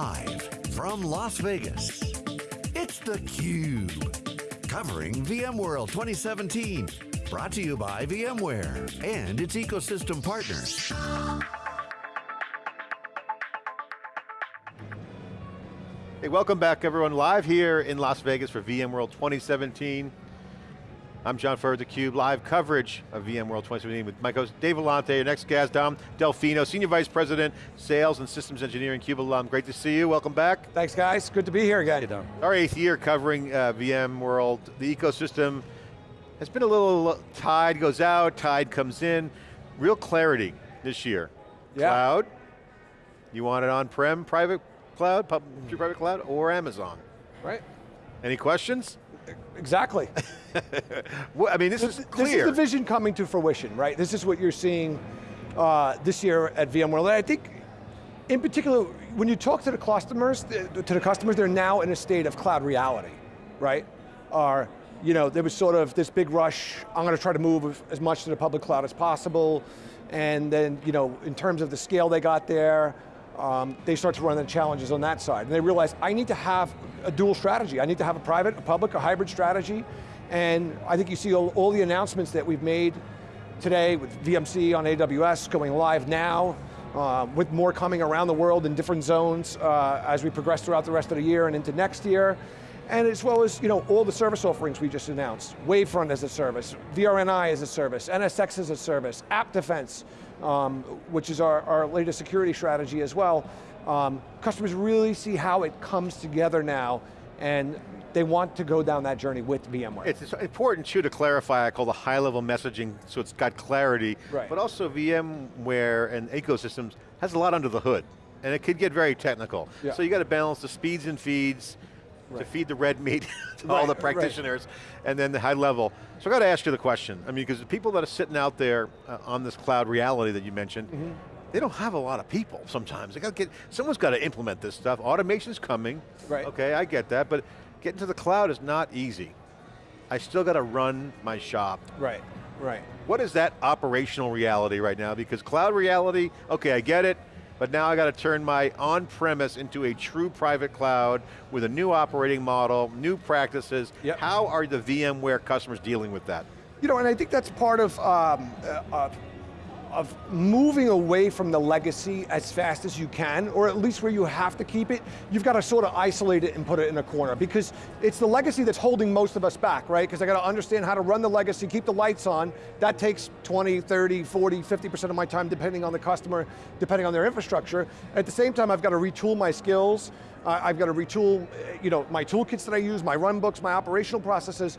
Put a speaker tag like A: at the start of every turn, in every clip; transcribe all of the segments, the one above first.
A: Live from Las Vegas, it's theCUBE. Covering VMworld 2017. Brought to you by VMware and its ecosystem partners.
B: Hey, welcome back everyone. Live here in Las Vegas for VMworld 2017. I'm John Furrier, theCUBE, live coverage of VMworld 2017 with my host Dave Vellante, your next guest, Dom Delfino, Senior Vice President, Sales and Systems Engineering, CUBE alum. Great to see you, welcome back.
C: Thanks guys, good to be here again. Hey,
B: Our eighth year covering uh, VMworld, the ecosystem has been a little, tide goes out, tide comes in. Real clarity this year.
C: Yeah.
B: Cloud, you want it on-prem, private cloud, public, private cloud, or Amazon?
C: Right.
B: Any questions?
C: Exactly.
B: well, I mean, this, this, is clear.
C: This is the vision coming to fruition, right? This is what you're seeing uh, this year at VMworld. And I think, in particular, when you talk to the customers, to the customers, they're now in a state of cloud reality, right? Are you know, there was sort of this big rush, I'm going to try to move as much to the public cloud as possible, and then, you know, in terms of the scale they got there, um, they start to run into challenges on that side. And they realize, I need to have a dual strategy. I need to have a private, a public, a hybrid strategy. And I think you see all, all the announcements that we've made today with VMC on AWS going live now, uh, with more coming around the world in different zones uh, as we progress throughout the rest of the year and into next year. And as well as you know, all the service offerings we just announced. Wavefront as a service, VRNI as a service, NSX as a service, App Defense, um, which is our, our latest security strategy as well. Um, customers really see how it comes together now and they want to go down that journey with VMware.
B: It's important too to clarify, I call the high level messaging, so it's got clarity,
C: right.
B: but also VMware and ecosystems has a lot under the hood, and it could get very technical.
C: Yeah.
B: So you got to balance the speeds and feeds, right. to feed the red meat to right, all the practitioners, and then the high level. So I got to ask you the question. I mean, because the people that are sitting out there uh, on this cloud reality that you mentioned, mm -hmm. they don't have a lot of people sometimes. They got to get, someone's got to implement this stuff. Automation's coming,
C: right.
B: okay, I get that, but getting to the cloud is not easy. I still got to run my shop.
C: Right, right.
B: What is that operational reality right now? Because cloud reality, okay, I get it, but now I got to turn my on-premise into a true private cloud with a new operating model, new practices.
C: Yep.
B: How are the VMware customers dealing with that?
C: You know, and I think that's part of um, uh, of moving away from the legacy as fast as you can, or at least where you have to keep it, you've got to sort of isolate it and put it in a corner, because it's the legacy that's holding most of us back, right? Because I got to understand how to run the legacy, keep the lights on, that takes 20, 30, 40, 50% of my time, depending on the customer, depending on their infrastructure. At the same time, I've got to retool my skills, uh, I've got to retool you know, my toolkits that I use, my run books, my operational processes,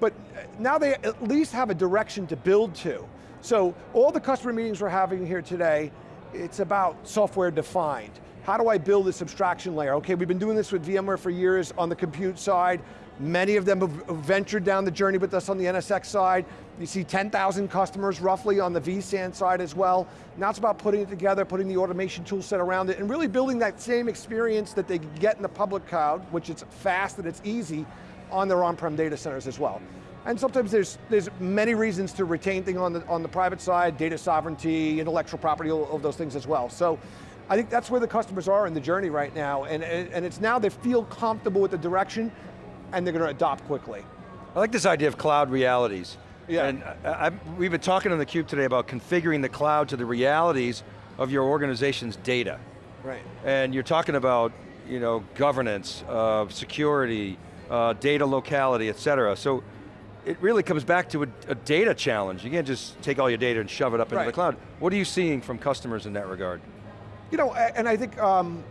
C: but now they at least have a direction to build to. So all the customer meetings we're having here today, it's about software defined. How do I build this abstraction layer? Okay, we've been doing this with VMware for years on the compute side. Many of them have ventured down the journey with us on the NSX side. You see 10,000 customers roughly on the vSAN side as well. Now it's about putting it together, putting the automation tool set around it, and really building that same experience that they get in the public cloud, which is fast and it's easy, on their on-prem data centers as well. And sometimes there's, there's many reasons to retain things on the, on the private side, data sovereignty, intellectual property, all of those things as well. So I think that's where the customers are in the journey right now, and, and it's now they feel comfortable with the direction, and they're going to adopt quickly.
D: I like this idea of cloud realities.
C: Yeah.
D: And I, I, we've been talking on theCUBE today about configuring the cloud to the realities of your organization's data.
C: Right.
D: And you're talking about you know, governance, uh, security, uh, data locality, et cetera. So it really comes back to a, a, data challenge. You can't just take all your data and shove it up into
C: right.
D: the cloud. What are you seeing from customers in that regard?
C: You know, and I think um,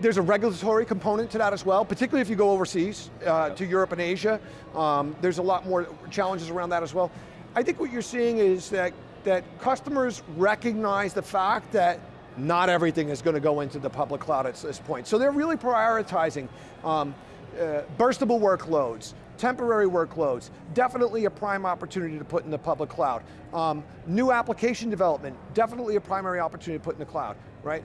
C: there's a regulatory component to that as well, particularly if you go overseas, uh, to Europe and Asia. Um, there's a lot more challenges around that as well. I think what you're seeing is that, that customers recognize the fact that not everything is going to go into the public cloud at this point. So they're really prioritizing um, uh, burstable workloads, temporary workloads, definitely a prime opportunity to put in the public cloud. Um, new application development, definitely a primary opportunity to put in the cloud, right?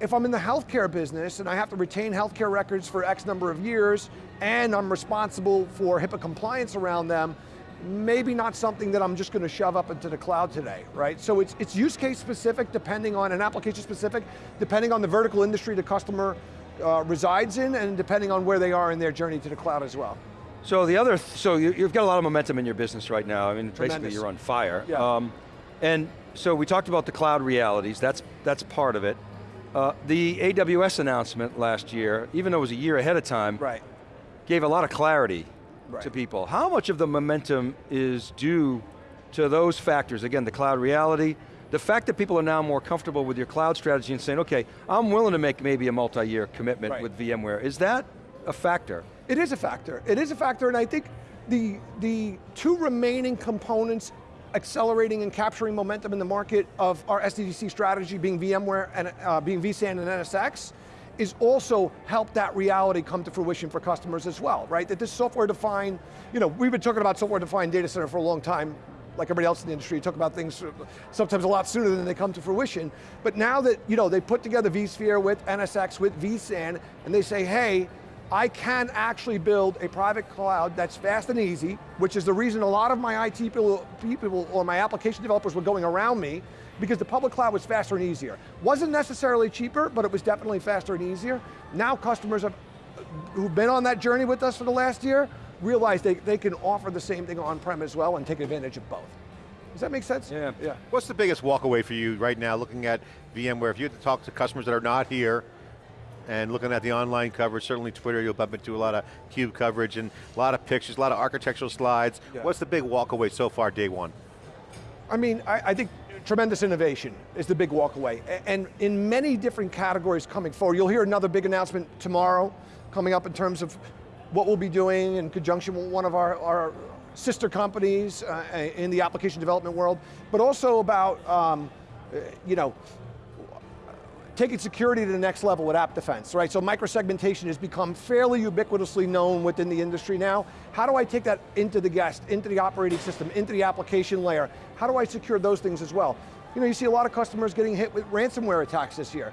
C: If I'm in the healthcare business and I have to retain healthcare records for X number of years, and I'm responsible for HIPAA compliance around them, maybe not something that I'm just going to shove up into the cloud today, right? So it's, it's use case specific depending on, an application specific, depending on the vertical industry the customer uh, resides in and depending on where they are in their journey to the cloud as well.
D: So the other, th so you, have got a lot of momentum in your business right now. I mean,
C: Tremendous.
D: basically you're on fire.
C: Yeah. Um,
D: and so we talked about the cloud realities, that's, that's part of it. Uh, the AWS announcement last year, even though it was a year ahead of time,
C: right.
D: gave a lot of clarity
C: right.
D: to people. How much of the momentum is due to those factors? Again, the cloud reality, the fact that people are now more comfortable with your cloud strategy and saying, okay, I'm willing to make maybe a multi-year commitment
C: right.
D: with VMware. Is that a factor?
C: It is a factor. It is a factor, and I think the, the two remaining components accelerating and capturing momentum in the market of our SDDC strategy being VMware and uh, being vSAN and NSX is also help that reality come to fruition for customers as well, right? That this software defined, you know, we've been talking about software defined data center for a long time, like everybody else in the industry, talk about things sometimes a lot sooner than they come to fruition. But now that, you know, they put together vSphere with NSX, with vSAN, and they say, hey, I can actually build a private cloud that's fast and easy, which is the reason a lot of my IT people, people or my application developers were going around me, because the public cloud was faster and easier. Wasn't necessarily cheaper, but it was definitely faster and easier. Now customers have, who've been on that journey with us for the last year realize they, they can offer the same thing on-prem as well and take advantage of both. Does that make sense?
D: Yeah.
C: yeah.
B: What's the biggest walkaway for you right now looking at VMware? If you had to talk to customers that are not here, and looking at the online coverage, certainly Twitter, you'll bump into a lot of CUBE coverage and a lot of pictures, a lot of architectural slides. Yeah. What's the big walkaway so far, day one?
C: I mean, I, I, think tremendous innovation is the big walkaway. And in many different categories coming forward. You'll hear another big announcement tomorrow coming up in terms of what we'll be doing in conjunction with one of our, our sister companies uh, in the application development world, but also about, um, you know, taking security to the next level with app defense, right? So microsegmentation has become fairly ubiquitously known within the industry now. How do I take that into the guest, into the operating system, into the application layer? How do I secure those things as well? You know, you see a lot of customers getting hit with ransomware attacks this year.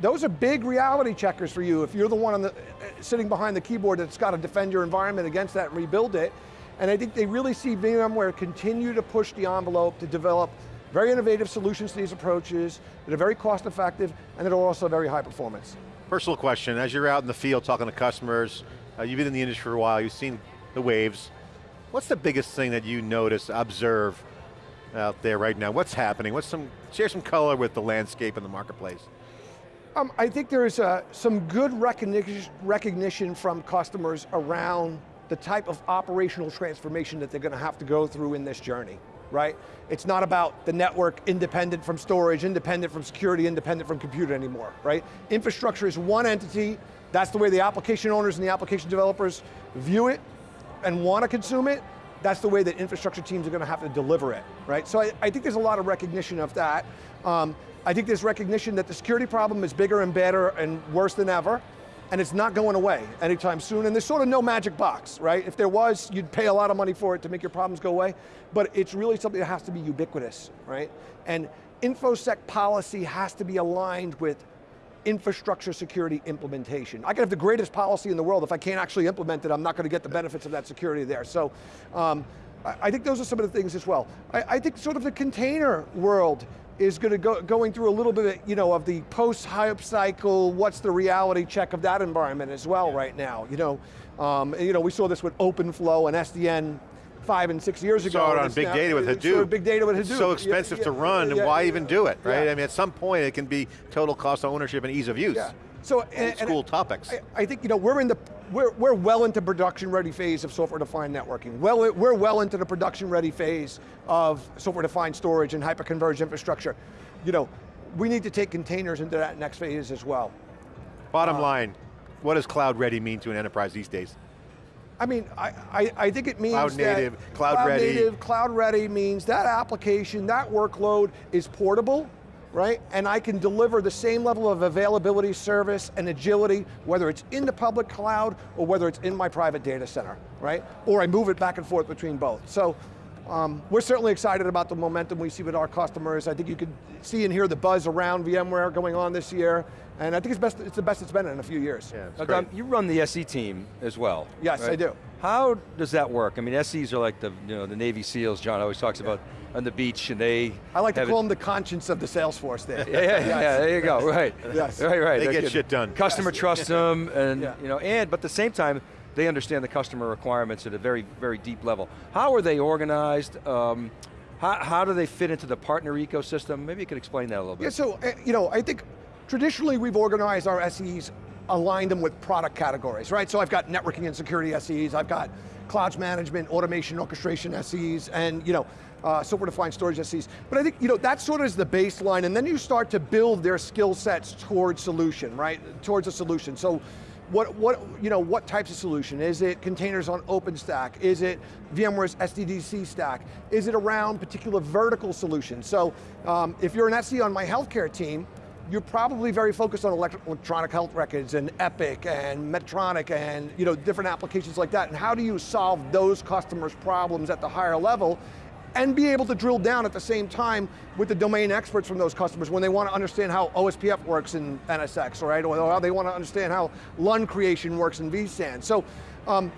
C: Those are big reality checkers for you if you're the one the, eh, sitting behind the keyboard that's got to defend your environment against that and rebuild it. And I think they really see VMware continue to push the envelope to develop very innovative solutions to these approaches that are very cost effective and that are also very high performance.
B: Personal question, as you're out in the field talking to customers, uh, you've been in the industry for a while, you've seen the waves. What's the biggest thing that you notice, observe out there right now? What's happening? What's some, share some color with the landscape in the marketplace.
C: Um, I think there's uh, some good recognition, recognition from customers around the type of operational transformation that they're going to have to go through in this journey right? It's not about the network independent from storage, independent from security, independent from compute anymore, right? Infrastructure is one entity, that's the way the application owners and the application developers view it and want to consume it, that's the way that infrastructure teams are going to have to deliver it, right? So I, I think there's a lot of recognition of that. Um, I think there's recognition that the security problem is bigger and better and worse than ever and it's not going away anytime soon, and there's sort of no magic box, right? If there was, you'd pay a lot of money for it to make your problems go away, but it's really something that has to be ubiquitous, right? And InfoSec policy has to be aligned with infrastructure security implementation. I can have the greatest policy in the world, if I can't actually implement it, I'm not going to get the benefits of that security there. So, um, I think those are some of the things as well. I, I think sort of the container world is going to go going through a little bit, of, you know, of the post-hype cycle. What's the reality check of that environment as well right now? You know, um, you know, we saw this with OpenFlow and SDN five and six years ago.
B: Saw it on big now, data with Hadoop.
C: big data with Hadoop.
B: It's so expensive
C: yeah,
B: to run,
C: yeah,
B: and why
C: yeah,
B: even do it, right? I mean, at some point, it can be total cost of ownership and ease of use.
C: So, and,
B: school topics.
C: I, I, think you know we're in the we're we're well into production ready phase of software defined networking. Well, we're well into the production ready phase of software defined storage and hyperconverged infrastructure you know, we need to take containers into that next phase as well.
B: Bottom uh, line, what does cloud ready mean to an enterprise these days?
C: I mean, I, I, I think it means
B: cloud native, cloud,
C: cloud
B: ready.
C: native, cloud ready means that application, that workload is portable, right? And I can deliver the same level of availability, service, and agility, whether it's in the public cloud or whether it's in my private data center, right? Or I move it back and forth between both. So um, we're certainly excited about the momentum we see with our customers. I think you can see and hear the buzz around VMware going on this year, and I think it's, best, it's the best it's been in a few years.
B: Yeah, it's
D: Now,
B: great.
D: You run the SE team as well.
C: Yes, I do.
D: How does that work? I mean, SEs are like the, you know, the Navy SEAls, John always talks about on the beach, and they
C: I like to call
D: it-
C: them the conscience of the sales force there.
D: Yeah, yeah, yeah, there you go, right.
C: Yes.
D: Right, right.
B: They
D: they're
B: get shit done.
D: Customer trusts them, and,
C: Yeah.
D: you know, and, but at the same time, they understand the customer requirements at a very, very deep level. How are they organized? Um, how, how do they fit into the partner ecosystem? Maybe you could explain that a little bit.
C: Yeah, so, uh, you know, I think traditionally we've organized our SEs, aligned them with product categories, right? So I've got networking and security SEs, I've got clouds management, automation, orchestration SEs, and, you know, uh, software-defined storage SEs. But I think, you know, that sort of is the baseline, and then you start to build their skill sets towards solution, right? Towards a solution. So what, what, you know, what types of solution? Is it containers on OpenStack? Is it VMware's SDDC stack? Is it around particular vertical solutions? So um, if you're an SE on my healthcare team, you're probably very focused on electronic health records and Epic and Medtronic and you know, different applications like that. And how do you solve those customers' problems at the higher level and be able to drill down at the same time with the domain experts from those customers when they want to understand how OSPF works in NSX, right? Or how they want to understand how LUN creation works in vSAN. So um,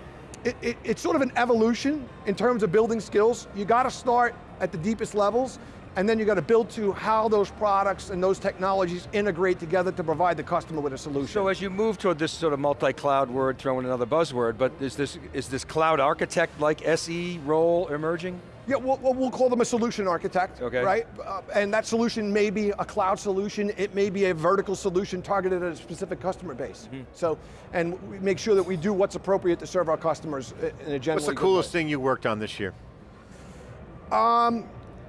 C: it, it- it's sort of an evolution in terms of building skills. You got to start at the deepest levels and then you got to build to how those products and those technologies integrate together to provide the customer with a solution.
D: So as you move toward this sort of multi-cloud word, throw in another buzzword, but is this, is this cloud architect like SE role emerging?
C: Yeah, we'll, we'll we'll call them a solution architect,
D: Okay.
C: right? Uh, and that solution may be a cloud solution, it may be a vertical solution targeted at a specific customer base.
B: Mm-hmm.
C: So, and we make sure that we do what's appropriate to serve our customers in a generally
B: What's the coolest
C: way.
B: thing you worked on this year?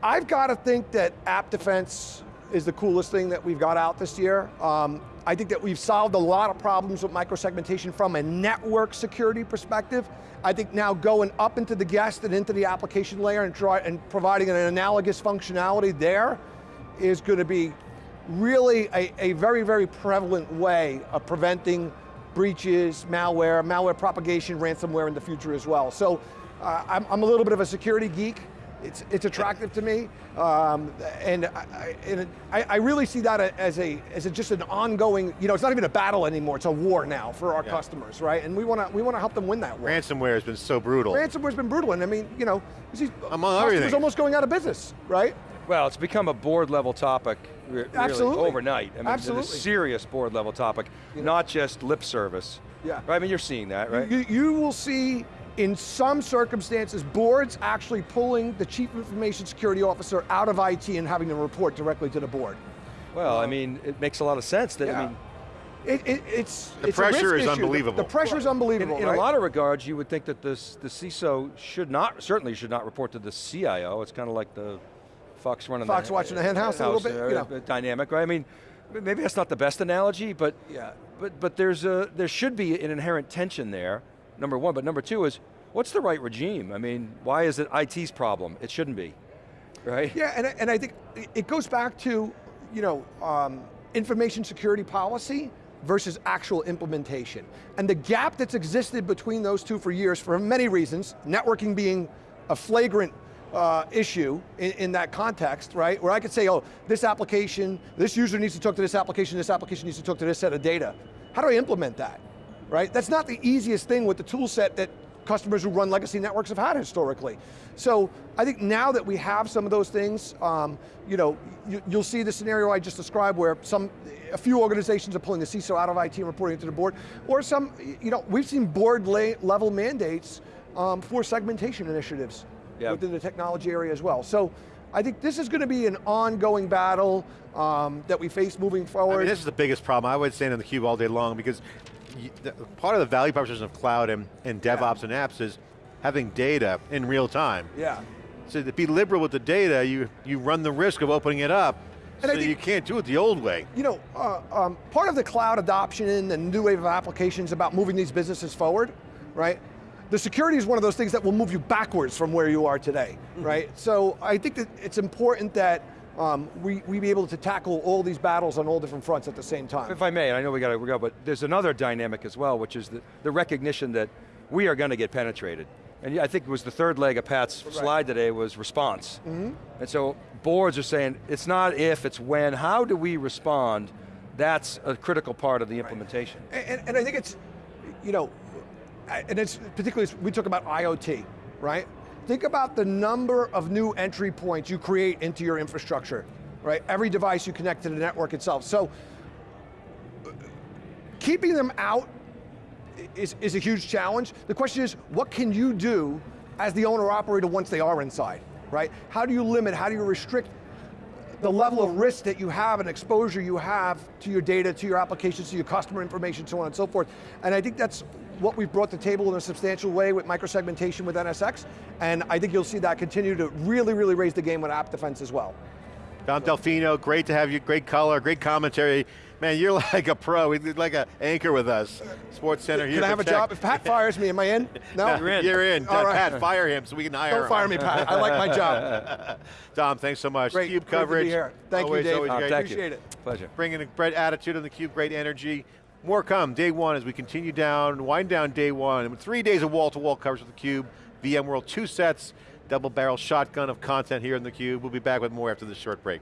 C: I've got to think that app defense is the coolest thing that we've got out this year. Um, I think that we've solved a lot of problems with microsegmentation from a network security perspective. I think now going up into the guest and into the application layer and, try, and providing an analogous functionality there is going to be really a, a very, very prevalent way of preventing breaches, malware, malware propagation, ransomware in the future as well. So uh, I'm, I'm a little bit of a security geek. It's, it's attractive to me, um, and, I, I, and I, I really see that as a as a, just an ongoing. You know, it's not even a battle anymore; it's a war now for our
B: Yeah.
C: customers, right? And we want to we want to help them win that war.
B: Ransomware has been so brutal.
C: Ransomware's been brutal, and I mean, you know, you see
B: Among
C: customers
B: everything.
C: almost going out of business, right?
D: Well, it's become a board level topic really
C: Absolutely.
D: overnight. I mean,
C: Absolutely.
D: it's a serious board level topic, not just lip service.
C: Yeah.
D: Right, I mean, you're seeing that, right?
C: You, you will see in some circumstances boards actually pulling the chief information security officer out of IT and having them report directly to the board.
D: well, I mean, it makes a lot of sense that, I
C: Yeah.
D: mean,
C: It, it, it's
B: The
C: it's a
B: pressure
C: risk
B: is
C: issue.
B: Unbelievable.
C: The, pressure is
D: in,
C: unbelievable.
D: in
C: right?
D: a lot of regards, you would think that this, the CISO should not, certainly should not report to the CIO. It's kind of like the fox running
C: Fox
D: the
C: watching the hen house a little bit,
D: uh,
C: you know.
D: uh, dynamic, right? I mean, maybe that's not the best analogy, but
C: Yeah.
D: but but there's a there should be an inherent tension there. Number one, but number two is what's the right regime? I mean, why is it IT's problem? It shouldn't be, right?
C: Yeah, and, I- and I think it- goes back to, you know, um, information security policy versus actual implementation. And the gap that's existed between those two for years for many reasons, networking being a flagrant uh, issue in, in that context, right? Where I could say, oh, this application, this user needs to talk to this application, this application needs to talk to this set of data. How do I implement that, right? That's not the easiest thing with the tool set that customers who run legacy networks have had historically. So I think now that we have some of those things, um, you know, you, you'll see the scenario I just described where some, a few organizations are pulling the CISO out of IT and reporting it to the board, or some, you know, we've seen board level mandates um, for segmentation initiatives
D: Yeah.
C: within the technology area as well. So I think this is going to be an ongoing battle um, that we face moving
B: I
C: forward.
B: mean, this is the biggest problem. I would stand on the cube all day long because the, part of the value proposition of cloud and, and DevOps and apps is having data in real time.
C: yeah.
B: So to be liberal with the data, you, you run the risk of opening it up,
C: And
B: so
C: think-
B: you can't do it the old way.
C: You know, uh, um, part of the cloud adoption and the new wave of applications about moving these businesses forward, right? The security is one of those things that will move you backwards from where you are today, right? So I think that it's important that um, we, we be able to tackle all these battles on all different fronts at the same time.
D: If I may, and I know we got to go, but there's another dynamic as well, which is the, the recognition that we are going to get penetrated. And I think it was the third leg of Pat's slide today was response. And so boards are saying, it's not if, it's when, how do we respond? That's a critical part of the implementation.
C: And, and I think it's, you know, and it's particularly, we talk about IoT, right? Think about the number of new entry points you create into your infrastructure, right? Every device you connect to the network itself. So, keeping them out is, is a huge challenge. The question is, what can you do as the owner operator once they are inside, right? How do you limit, how do you restrict the level of risk that you have and exposure you have to your data, to your applications, to your customer information, so on and so forth. And I think that's what we've brought to the table in a substantial way with microsegmentation with NSX, and I think you'll see that continue to really, really raise the game with app defense as well.
B: Dom Delfino, great to have you, great color, great commentary. Man, you're like a pro, you're like an anchor with us. Sports Center here
C: Can I have a
B: protect.
C: job? If Pat fires me, am I in? No?
D: You're in.
B: You're in.
C: All right.
B: Pat, fire him so we can hire him.
C: Don't fire me, Pat. I like my job.
B: Dom, thanks so much.
C: Great,
B: Cube
C: great to be
B: coverage.
C: here. Thank you,
B: always,
C: Dave.
B: Always
C: Uh,
B: great.
D: thank
C: Appreciate
D: you.
C: it.
D: Pleasure.
B: Bringing a great attitude on the Cube, great energy. More come, day one as we continue down, wind down day one. Three days of wall-to-wall coverage with the Cube, VMworld, two sets, double barrel shotgun of content here in the Cube. We'll be back with more after this short break.